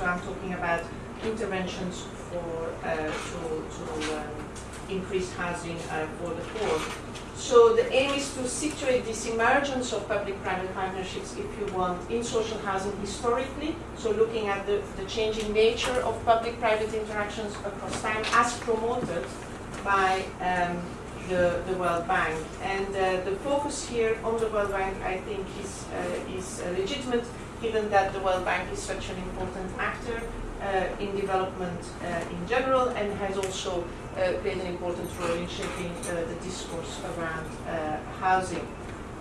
So I'm talking about interventions for uh, to, to um, increase housing uh, for the poor. So the aim is to situate this emergence of public-private partnerships, if you want, in social housing historically. So looking at the, the changing nature of public-private interactions across time as promoted by um, the, the World Bank. And uh, the focus here on the World Bank, I think, is, uh, is legitimate, given that the World Bank is such an important actor uh, in development uh, in general and has also uh, played an important role in shaping the discourse around housing.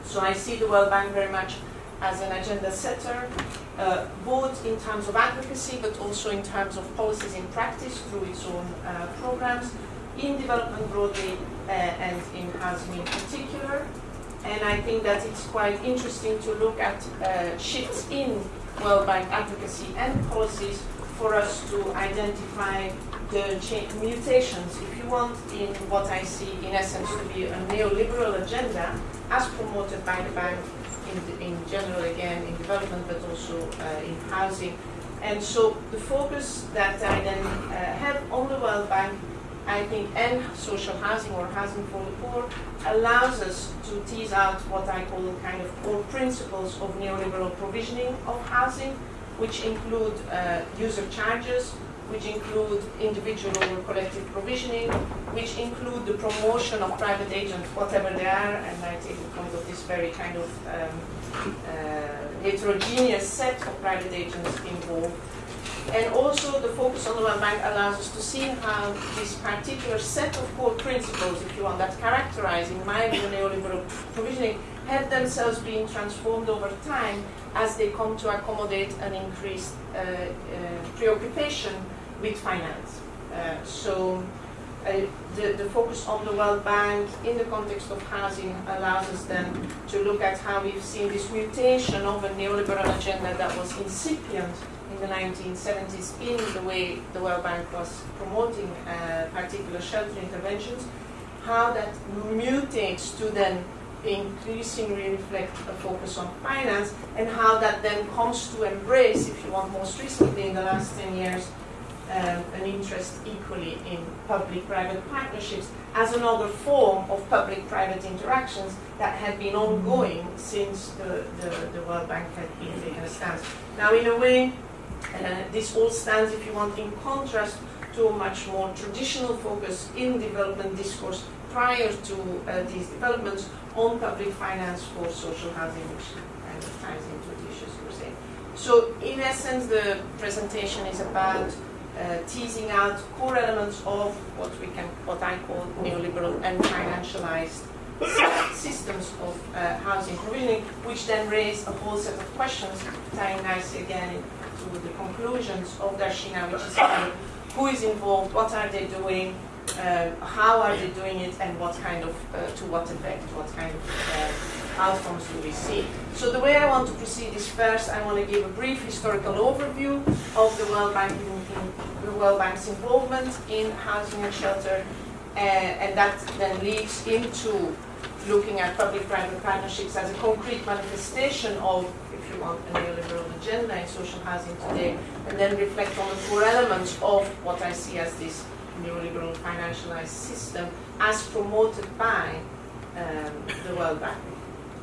So I see the World Bank very much as an agenda setter, uh, both in terms of advocacy, but also in terms of policies in practice through its own uh, programs, in development broadly, uh, and in housing in particular. And I think that it's quite interesting to look at shifts in World Bank advocacy and policies for us to identify the mutations, if you want, in what I see in essence to be a neoliberal agenda as promoted by the bank in, the, in general, again, in development, but also uh, in housing. And so the focus that I then uh, have on the World Bank, I think, and social housing or housing for the poor, allows us to tease out what I call kind of core principles of neoliberal provisioning of housing, which include uh, user charges, which include individual or collective provisioning, which include the promotion of private agents, whatever they are, and I take the point of this very kind of um, uh, heterogeneous set of private agents involved. And also the focus on the World Bank allows us to see how this particular set of core principles, if you want, that characterize, in my view, neoliberal provisioning, have themselves been transformed over time as they come to accommodate an increased uh, uh, preoccupation with finance. Uh, so uh, the, the focus on the World Bank in the context of housing allows us then to look at how we've seen this mutation of a neoliberal agenda that was incipient in the 1970s in the way the World Bank was promoting uh, particular shelter interventions, how that mutates to then increasingly reflect a focus on finance and how that then comes to embrace, if you want, most recently in the last 10 years, um, an interest equally in public-private partnerships as another form of public-private interactions that had been ongoing since the, the, the, World Bank had been taken a stance. Now, in a way, this all stands, if you want, in contrast to a much more traditional focus in development discourse prior to uh, these developments on public finance for social housing, which kind of ties into the issues you were saying. So in essence, the presentation is about uh, teasing out core elements of what we can, what I call neoliberal and financialized systems of uh, housing provisioning, which then raise a whole set of questions, tying nicely again to the conclusions of Darshina, which is who is involved, what are they doing, uh, how are they doing it and what kind of, uh, to what effect, what kind of uh, outcomes do we see. So the way I want to proceed is first I want to give a brief historical overview of the World, Bank in the World Bank's involvement in housing and shelter uh, and that then leads into looking at public-private partnerships as a concrete manifestation of, if you want, a neoliberal agenda in social housing today, and then reflect on the four elements of what I see as this neoliberal financialized system as promoted by um, the World Bank.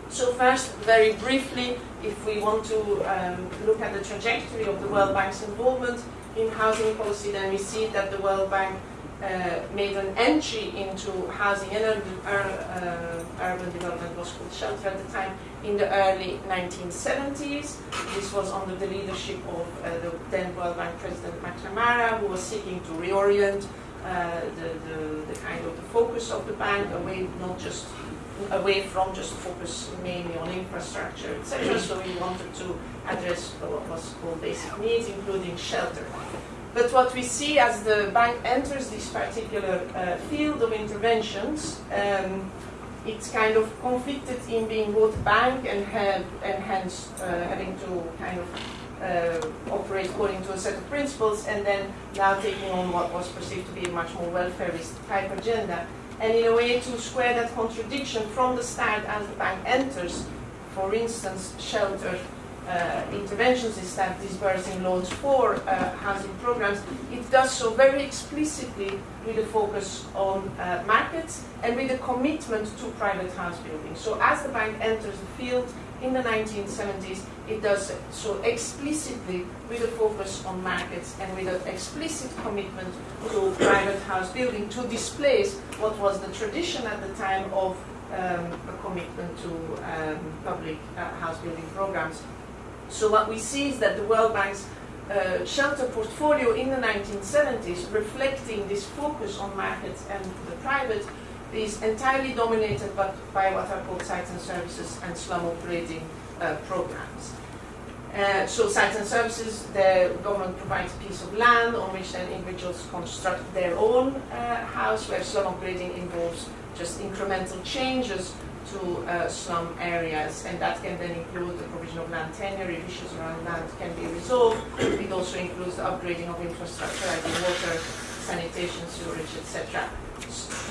So first, very briefly, if we want to um, look at the trajectory of the World Bank's involvement in housing policy, then we see that the World Bank uh, made an entry into housing and urban, uh, urban development was called shelter at the time in the early 1970s. This was under the leadership of uh, the then World Bank President McNamara, who was seeking to reorient uh, the, the, the, kind of the focus of the bank away, not just away from just focus mainly on infrastructure, etc. So we wanted to address what was called basic needs, including shelter. But what we see as the bank enters this particular uh, field of interventions, um, it's kind of conflicted in being both bank and, have, and hence uh, having to kind of uh, operate according to a set of principles and then now taking on what was perceived to be a much more welfareist type agenda. And in a way to square that contradiction from the start as the bank enters, for instance, shelter uh, interventions is that disbursing loans for uh, housing programs, it does so very explicitly with a focus on uh, markets and with a commitment to private house building. So as the bank enters the field in the 1970s, it does so explicitly with a focus on markets and with an explicit commitment to private house building to displace what was the tradition at the time of um, a commitment to um, public uh, house building programs so what we see is that the World Bank's uh, shelter portfolio in the 1970s, reflecting this focus on markets and the private, is entirely dominated by, by what are called sites and services and slum upgrading uh, programs. Uh, so sites and services, the government provides a piece of land on which then individuals construct their own uh, house, where slum upgrading involves just incremental changes to uh, slum areas, and that can then include the provision of land tenure if issues around land can be resolved. It also includes the upgrading of infrastructure, like water, sanitation, sewerage, etc.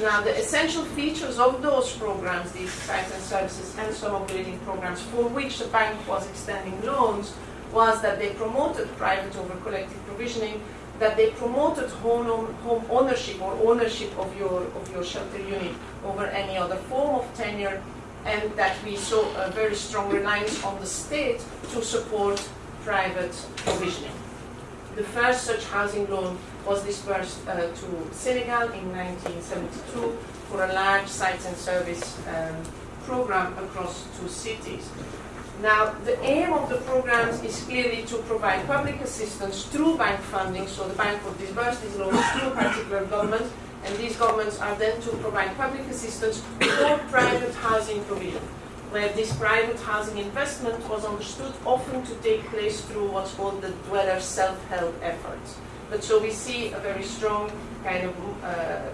Now, the essential features of those programs, these sites and services and slum upgrading programs, for which the bank was extending loans, was that they promoted private over collective provisioning, that they promoted home, home ownership or ownership of your, of your shelter unit over any other form of tenure, and that we saw a very strong reliance on the state to support private provisioning. The first such housing loan was dispersed uh, to Senegal in 1972 for a large sites and service um, program across two cities. Now, the aim of the programs is clearly to provide public assistance through bank funding, so the bank would disburse these loans to a particular government, and these governments are then to provide public assistance for private housing provision, where this private housing investment was understood often to take place through what's called the dweller self-help efforts. But so we see a very strong kind of uh,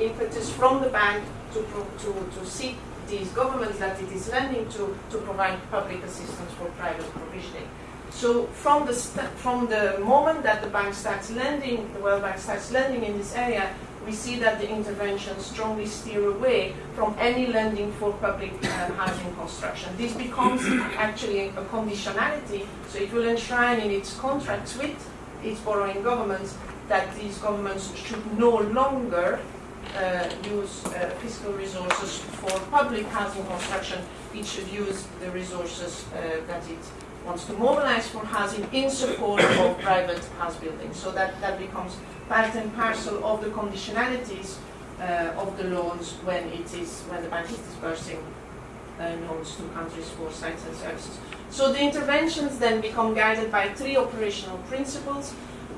impetus from the bank to, to, to seek these governments that it is lending to to provide public assistance for private provisioning. So from the, from the moment that the bank starts lending, the World Bank starts lending in this area, we see that the interventions strongly steer away from any lending for public uh, housing construction. This becomes actually a conditionality, so it will enshrine in its contracts with its borrowing governments that these governments should no longer uh, use uh, fiscal resources for public housing construction, it should use the resources uh, that it wants to mobilize for housing in support of private house building. So that, that becomes part and parcel of the conditionalities uh, of the loans when it is when the bank is disbursing uh, loans to countries for sites and services. So the interventions then become guided by three operational principles.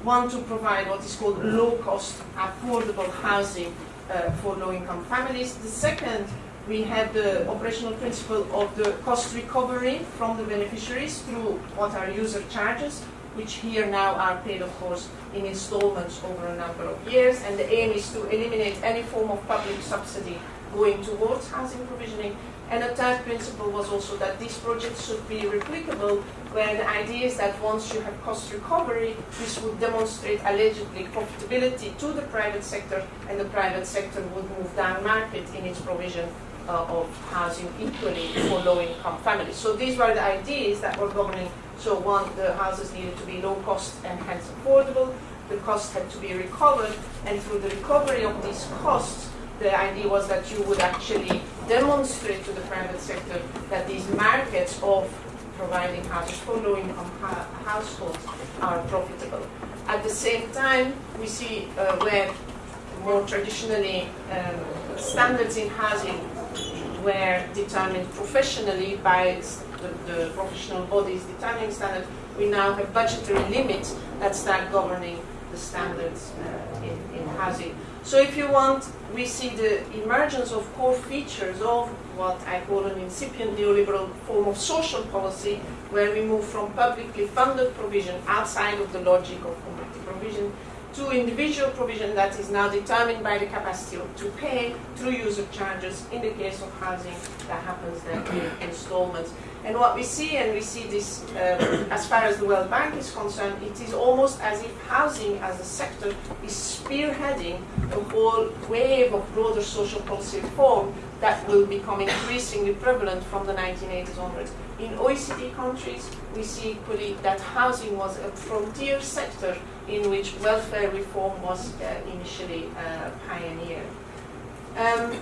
One to provide what is called low-cost, affordable housing uh, for low-income families. The second, we have the operational principle of the cost recovery from the beneficiaries through what are user charges, which here now are paid, of course, in installments over a number of years. And the aim is to eliminate any form of public subsidy going towards housing provisioning and a third principle was also that these projects should be replicable, where the idea is that once you have cost recovery, this would demonstrate allegedly profitability to the private sector, and the private sector would move down market in its provision uh, of housing equally for low-income families. So these were the ideas that were governing. So one, the houses needed to be low cost and hence affordable. The cost had to be recovered, and through the recovery of these costs, the idea was that you would actually demonstrate to the private sector that these markets of providing houses for low-income households are profitable. At the same time, we see uh, where more traditionally um, standards in housing were determined professionally by the, the professional bodies determining standards, we now have budgetary limits that start governing the standards uh, in, in housing. So if you want, we see the emergence of core features of what I call an incipient neoliberal form of social policy, where we move from publicly funded provision outside of the logic of community provision to individual provision that is now determined by the capacity to pay through user charges in the case of housing that happens then in installments. And what we see, and we see this um, as far as the World Bank is concerned, it is almost as if housing as a sector is spearheading a whole wave of broader social policy reform that will become increasingly prevalent from the 1980s onwards. In OECD countries, we see equally that housing was a frontier sector in which welfare reform was uh, initially uh, pioneered. Um,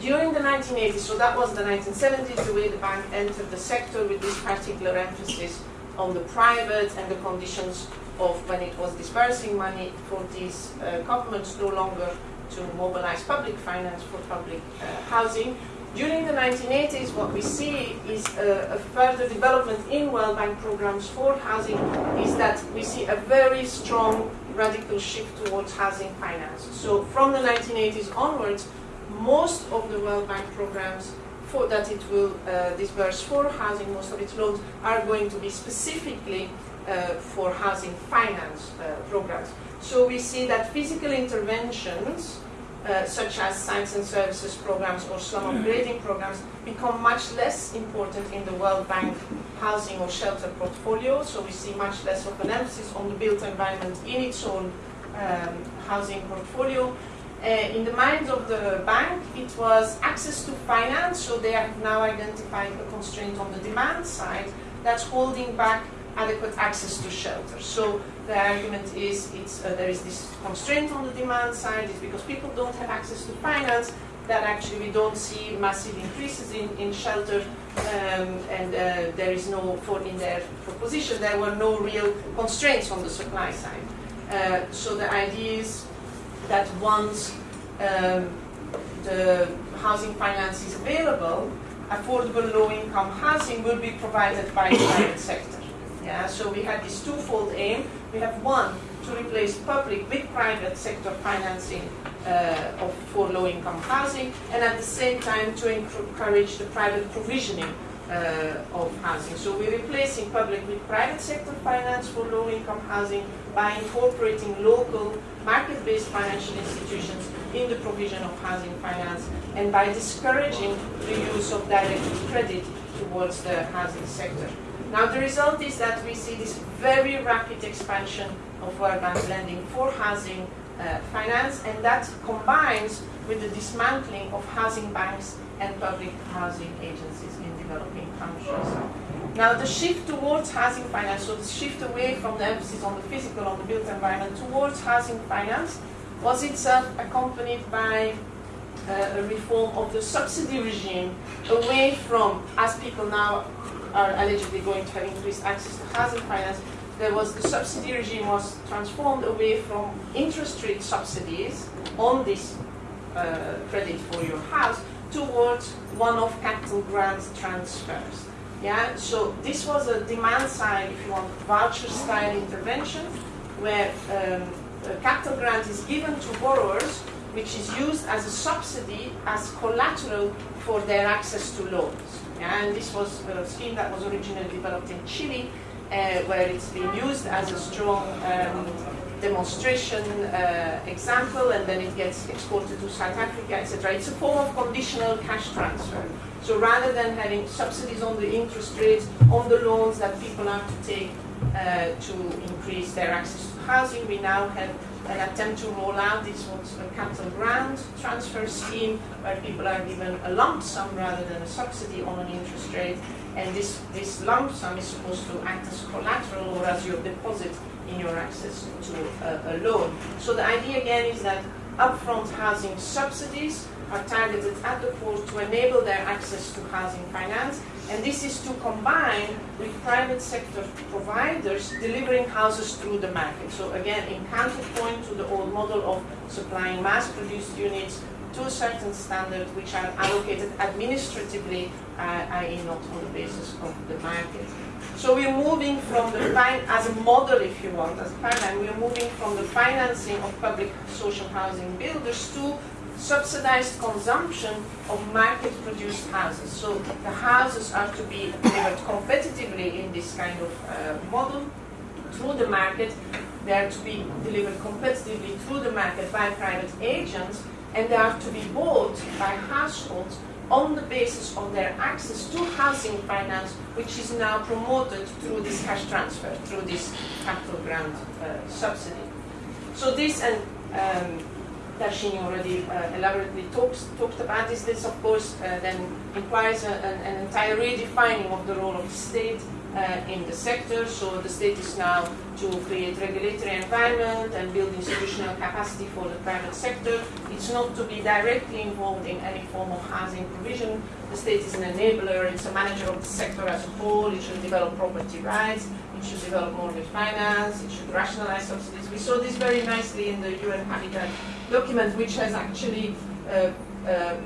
during the 1980s, so that was the 1970s, the way the bank entered the sector with this particular emphasis on the private and the conditions of when it was disbursing money for these uh, governments no longer to mobilize public finance for public uh, housing. During the 1980s, what we see is a, a, further development in World Bank programs for housing is that we see a very strong radical shift towards housing finance. So from the 1980s onwards, most of the World Bank programs for, that it will uh, disburse for housing, most of its loans are going to be specifically uh, for housing finance uh, programs. So we see that physical interventions, uh, such as sites and services programs or slum upgrading programs, become much less important in the World Bank housing or shelter portfolio. So we see much less of an emphasis on the built environment in its own um, housing portfolio. Uh, in the minds of the bank, it was access to finance, so they have now identified a constraint on the demand side that's holding back adequate access to shelter. So the argument is it's, uh, there is this constraint on the demand side, it's because people don't have access to finance that actually we don't see massive increases in, in shelter um, and uh, there is no, for in their proposition, there were no real constraints on the supply side. Uh, so the idea is that once um, the housing finance is available, affordable low-income housing will be provided by the private sector. Yeah, so we had this twofold aim. We have one, to replace public with private sector financing uh, of, for low-income housing, and at the same time to encourage the private provisioning uh, of housing. So we're replacing public with private sector finance for low-income housing by incorporating local market-based financial institutions in the provision of housing finance and by discouraging the use of direct credit towards the housing sector. Now the result is that we see this very rapid expansion of World Bank lending for housing uh, finance, and that combines with the dismantling of housing banks and public housing agencies in developing countries. Now the shift towards housing finance, so the shift away from the emphasis on the physical, on the built environment, towards housing finance, was itself accompanied by uh, a reform of the subsidy regime away from, as people now are allegedly going to have increased access to housing finance, there was the subsidy regime was transformed away from interest rate subsidies on this uh, credit for your house towards one-off capital grant transfers. Yeah, so this was a demand side, if you want, voucher style intervention where um, a capital grant is given to borrowers which is used as a subsidy as collateral for their access to loans. And this was a scheme that was originally developed in Chile, uh, where it's been used as a strong um, demonstration uh, example, and then it gets exported to South Africa, etc. It's a form of conditional cash transfer. So rather than having subsidies on the interest rates, on the loans that people have to take uh, to increase their access to housing, we now have an attempt to roll out this was a capital grant transfer scheme where people are given a lump sum rather than a subsidy on an interest rate and this, this lump sum is supposed to act as collateral or as your deposit in your access to a, a loan. So the idea again is that upfront housing subsidies are targeted at the poor to enable their access to housing finance and this is to combine with private sector providers delivering houses through the market. So again, in counterpoint to the old model of supplying mass-produced units to a certain standard which are allocated administratively, uh, i.e. not on the basis of the market. So we're moving from the, fine, as a model if you want, as a paradigm, we're moving from the financing of public social housing builders to subsidized consumption of market-produced houses. So the houses are to be delivered competitively in this kind of uh, model through the market. They are to be delivered competitively through the market by private agents, and they are to be bought by households on the basis of their access to housing finance, which is now promoted through this cash transfer, through this capital grant uh, subsidy. So this, and um, Darshini already uh, elaborately talks, talked about this, this of course uh, then implies a, an, an entire redefining of the role of the state in the sector. So the state is now to create regulatory environment and build institutional capacity for the private sector. It's not to be directly involved in any form of housing provision. The state is an enabler, it's a manager of the sector as a whole, it should develop property rights, it should develop mortgage finance, it should rationalize subsidies. We saw this very nicely in the UN Habitat document, which has actually uh, uh,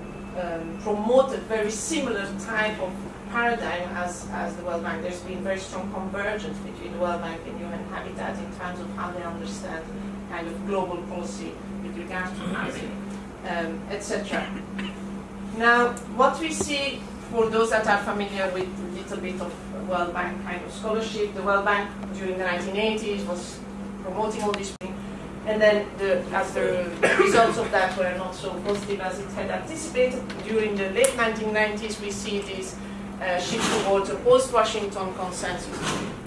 um, promoted very similar type of paradigm as, as the World Bank. There's been very strong convergence between the World Bank and UN Habitat in terms of how they understand kind of global policy with regards to housing, um, etc. Now, what we see for those that are familiar with a little bit of World Bank kind of scholarship, the World Bank during the 1980s was promoting all this and then the, as the results of that were not so positive as it had anticipated, during the late 1990s we see this uh, shift towards a post-Washington consensus,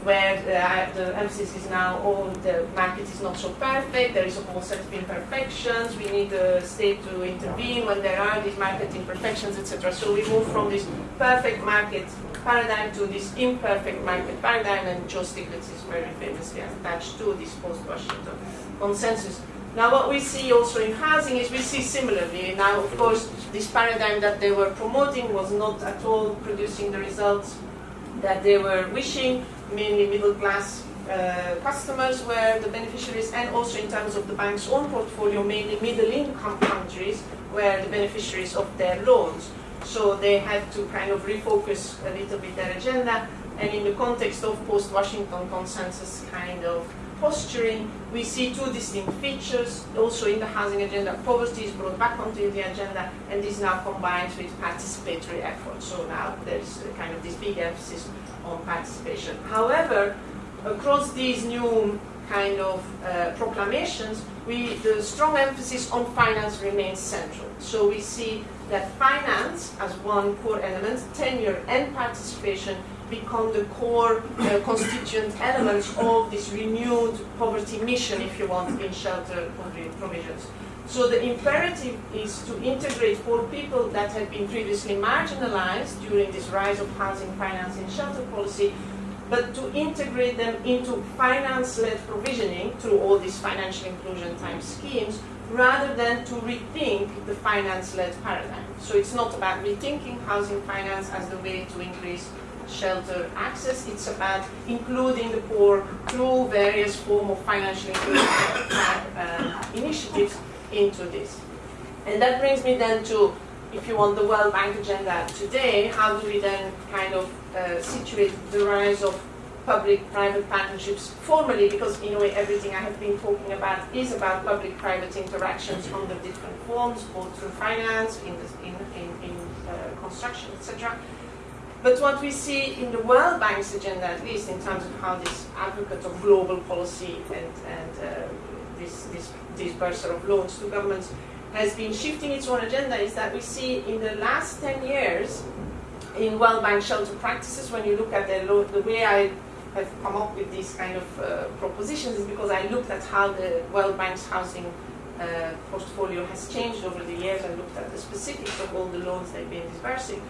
where uh, the emphasis is now, oh, the market is not so perfect, there is a whole set of imperfections, we need the state to intervene when there are these market imperfections, etc. So we move from this perfect market paradigm to this imperfect market paradigm, and Joe Stiglitz is very famously attached to this post-Washington consensus. Now what we see also in housing is we see similarly. Now of course this paradigm that they were promoting was not at all producing the results that they were wishing, mainly middle class uh, customers were the beneficiaries and also in terms of the bank's own portfolio, mainly middle income countries were the beneficiaries of their loans. So they had to kind of refocus a little bit their agenda and in the context of post-Washington consensus kind of posturing, we see two distinct features. Also in the housing agenda, poverty is brought back onto the agenda, and this now combines with participatory efforts. So now there's kind of this big emphasis on participation. However, across these new kind of uh, proclamations, we, the strong emphasis on finance remains central. So we see that finance as one core element, tenure and participation become the core uh, constituent elements of this renewed poverty mission, if you want, in shelter provisions. So the imperative is to integrate poor people that had been previously marginalized during this rise of housing finance and shelter policy, but to integrate them into finance-led provisioning through all these financial inclusion type schemes, rather than to rethink the finance-led paradigm. So it's not about rethinking housing finance as the way to increase shelter access. It's about including the poor through various form of financial uh, initiatives into this. And that brings me then to, if you want the World Bank agenda today, how do we then kind of uh, situate the rise of public-private partnerships formally, because in a way everything I have been talking about is about public-private interactions under different forms, both through finance, in, the, in, in, in uh, construction, etc. But what we see in the World Bank's agenda, at least in terms of how this advocate of global policy and, and uh, this, this disbursal of loans to governments has been shifting its own agenda, is that we see in the last 10 years in World Bank shelter practices, when you look at the, the way I have come up with these kind of uh, propositions is because I looked at how the World Bank's housing uh, portfolio has changed over the years. I looked at the specifics of all the loans they've been disbursing.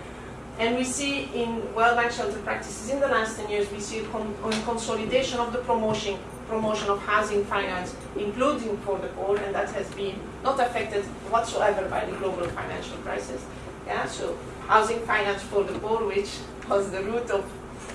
And we see in World Bank shelter practices in the last 10 years, we see a con consolidation of the promotion, promotion of housing finance, including for the poor, and that has been not affected whatsoever by the global financial crisis. Yeah, so housing finance for the poor, which was the root of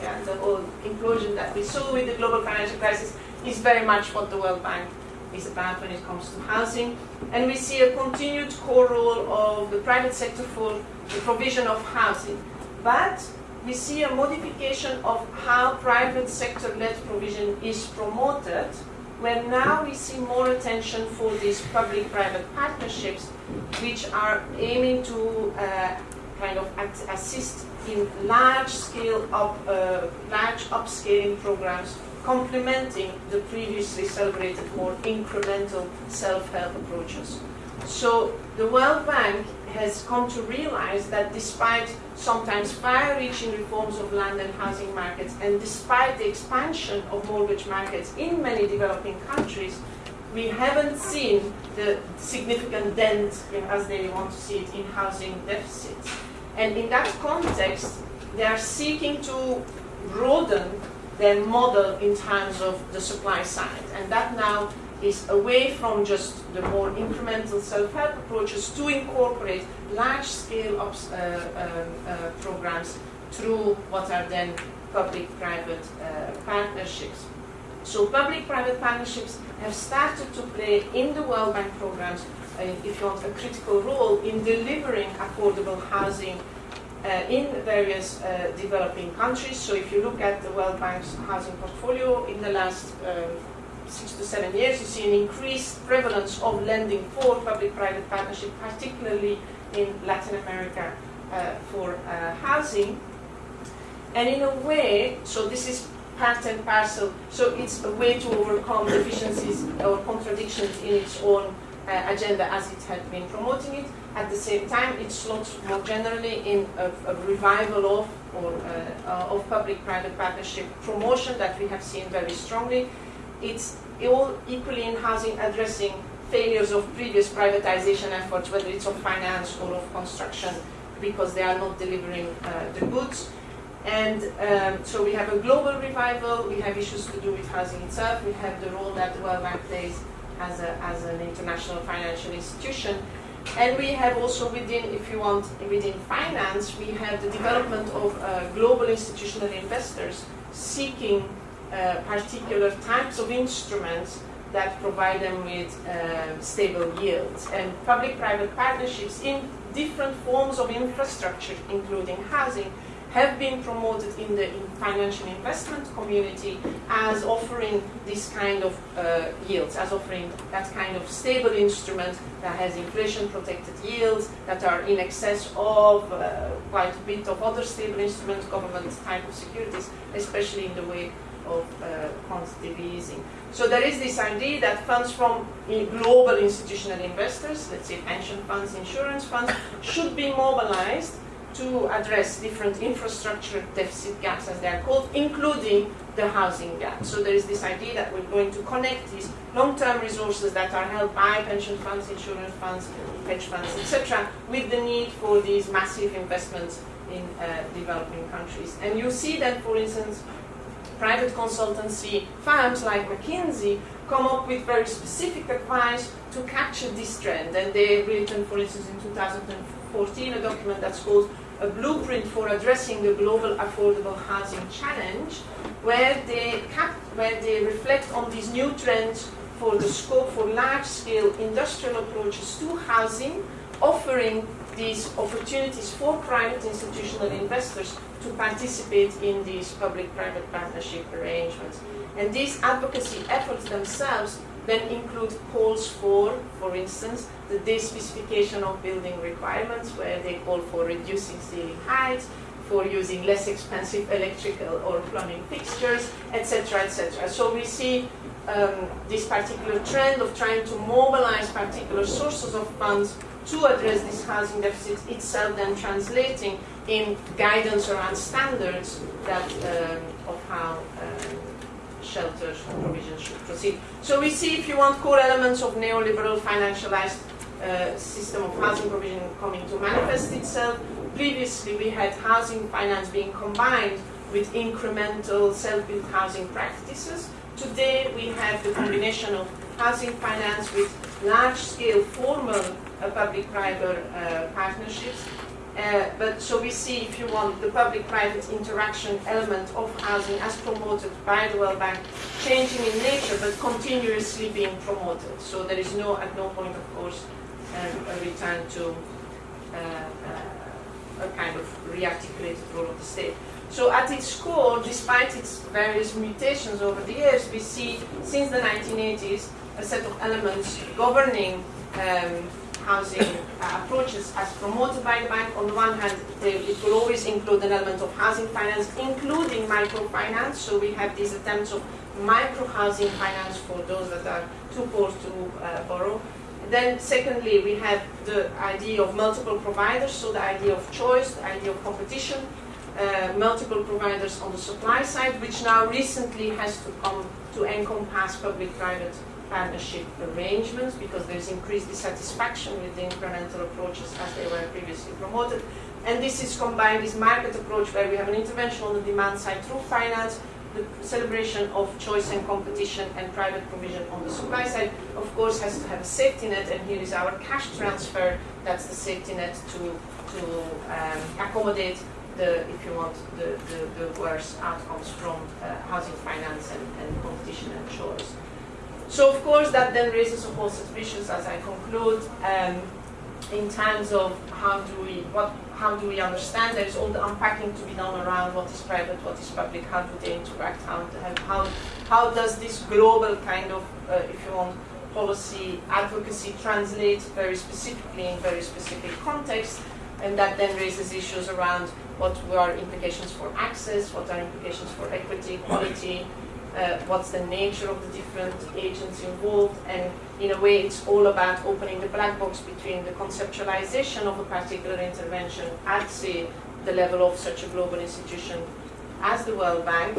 yeah, the whole implosion that we saw with the global financial crisis, is very much what the World Bank is about when it comes to housing. And we see a continued core role of the private sector for the provision of housing. But we see a modification of how private sector-led provision is promoted, where now we see more attention for these public-private partnerships, which are aiming to uh, kind of assist in large-scale, up, uh, large upscaling programs complementing the previously celebrated more incremental self-help approaches. So the World Bank has come to realize that despite sometimes far-reaching reforms of land and housing markets, and despite the expansion of mortgage markets in many developing countries, we haven't seen the significant dent, as they want to see it, in housing deficits. And in that context, they are seeking to broaden their model in terms of the supply side. And that now is away from just the more incremental self-help approaches to incorporate large-scale uh, uh, uh, programs through what are then public-private uh, partnerships. So public-private partnerships have started to play in the World Bank programs, uh, if you want, a critical role in delivering affordable housing in various uh, developing countries. So if you look at the World Bank's housing portfolio in the last um, six to seven years, you see an increased prevalence of lending for public-private partnership, particularly in Latin America uh, for uh, housing. And in a way, so this is part and parcel, so it's a way to overcome deficiencies or contradictions in its own uh, agenda as it had been promoting it. At the same time, it slots more generally in a, a revival of or uh, uh, of public-private partnership promotion that we have seen very strongly. It's all equally in housing addressing failures of previous privatization efforts, whether it's of finance or of construction, because they are not delivering uh, the goods. And um, so we have a global revival, we have issues to do with housing itself, we have the role that the World Bank plays as, a, as an international financial institution. And we have also within, if you want, within finance, we have the development of uh, global institutional investors seeking uh, particular types of instruments that provide them with uh, stable yields. And public-private partnerships in different forms of infrastructure, including housing, have been promoted in the in financial investment community as offering this kind of uh, yields, as offering that kind of stable instrument that has inflation-protected yields that are in excess of uh, quite a bit of other stable instruments, government type of securities, especially in the way of uh, quantitative easing. So there is this idea that funds from global institutional investors, let's say pension funds, insurance funds, should be mobilized to address different infrastructure deficit gaps, as they are called, including the housing gap. So there is this idea that we're going to connect these long-term resources that are held by pension funds, insurance funds, hedge funds, etc., with the need for these massive investments in uh, developing countries. And you see that, for instance, private consultancy firms like McKinsey come up with very specific advice to capture this trend. And they've written, for instance, in 2014, a document that's called a blueprint for addressing the global affordable housing challenge, where they, cap where they reflect on these new trends for the scope for large-scale industrial approaches to housing, offering these opportunities for private institutional investors to participate in these public-private partnership arrangements. And these advocacy efforts themselves then include calls for, for instance, the de-specification of building requirements, where they call for reducing ceiling heights, for using less expensive electrical or plumbing fixtures, etc., etc. So we see um, this particular trend of trying to mobilize particular sources of funds to address this housing deficit itself then translating in guidance around standards that um, of how um, shelter provision should proceed. So we see, if you want, core elements of neoliberal financialized uh, system of housing provision coming to manifest itself. Previously, we had housing finance being combined with incremental self-built housing practices. Today, we have the combination of housing finance with large-scale formal uh, public-private uh, partnerships. Uh, but so we see, if you want, the public-private interaction element of housing as promoted by the World Bank changing in nature, but continuously being promoted. So there is no, at no point, of course, um, a return to uh, uh, a kind of rearticulated role of the state. So at its core, despite its various mutations over the years, we see since the 1980s a set of elements governing um, housing uh, approaches as promoted by the bank. On the one hand, it will always include an element of housing finance, including microfinance. So we have these attempts of micro housing finance for those that are too poor to uh, borrow. then secondly, we have the idea of multiple providers, so the idea of choice, the idea of competition, uh, multiple providers on the supply side, which now recently has to come to encompass public-private partnership arrangements because there's increased dissatisfaction with the incremental approaches as they were previously promoted. And this is combined, this market approach where we have an intervention on the demand side through finance, the celebration of choice and competition and private provision on the supply side, of course, has to have a safety net, and here is our cash transfer. That's the safety net to, to um, accommodate the, if you want, the, the, the worst outcomes from uh, housing finance and, and competition and choice. So, of course, that then raises a whole set of issues as I conclude. Um, in terms of how do we what how do we understand there's all the unpacking to be done around what is private, what is public, how do they interact, how how how does this global kind of uh, if you want policy advocacy translate very specifically in very specific contexts and that then raises issues around what are implications for access, what are implications for equity, quality, uh, what's the nature of the different agents involved, and in a way it's all about opening the black box between the conceptualization of a particular intervention at, say, the level of such a global institution as the World Bank,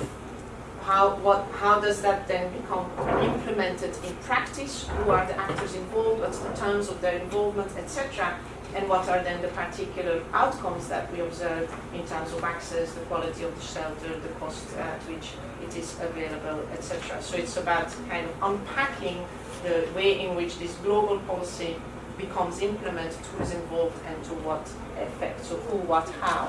how, what, how does that then become implemented in practice, who are the actors involved, what's the terms of their involvement, etc., and what are then the particular outcomes that we observe in terms of access, the quality of the shelter, the cost at which it is available, etc. So it's about kind of unpacking the way in which this global policy becomes implemented, who is involved, and to what effect. So who, what, how.